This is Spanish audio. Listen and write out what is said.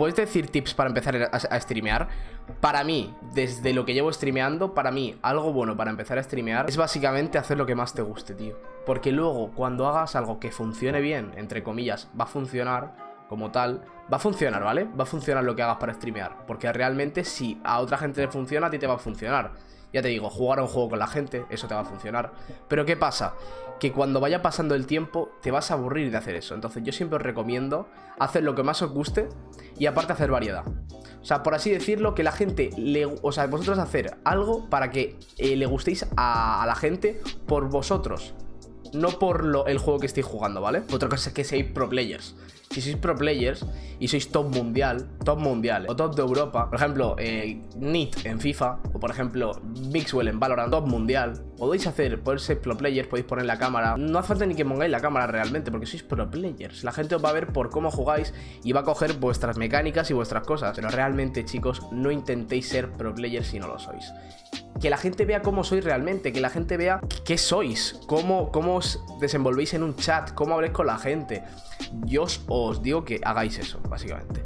¿Puedes decir tips para empezar a, streamear? Para mí, desde lo que llevo streameando, para mí, algo bueno para empezar a streamear es básicamente hacer lo que más te guste, tío. Porque luego, cuando hagas algo que funcione bien, entre comillas, va a funcionar como tal, va a funcionar, ¿vale? Va a funcionar lo que hagas para streamear. Porque realmente si a otra gente le funciona, a ti te va a funcionar. Ya te digo, jugar a un juego con la gente, eso te va a funcionar. Pero ¿qué pasa? Que cuando vaya pasando el tiempo te vas a aburrir de hacer eso. Entonces yo siempre os recomiendo hacer lo que más os guste y aparte hacer variedad. O sea, por así decirlo, que la gente le... O sea, vosotros hacer algo para que eh, le gustéis a, a la gente por vosotros no por lo, el juego que estéis jugando, ¿vale? Otra cosa es que seáis pro players. Si sois pro players y sois top mundial, top mundial o top de Europa, por ejemplo, eh, NIT en FIFA, o por ejemplo, Mixwell en Valorant, top mundial, podéis hacer, podéis ser pro players, podéis poner la cámara. No hace falta ni que pongáis la cámara realmente, porque sois pro players. La gente os va a ver por cómo jugáis y va a coger vuestras mecánicas y vuestras cosas. Pero realmente, chicos, no intentéis ser pro players si no lo sois que la gente vea cómo sois realmente, que la gente vea qué sois, cómo, cómo os desenvolvéis en un chat, cómo habléis con la gente. Yo os, os digo que hagáis eso, básicamente.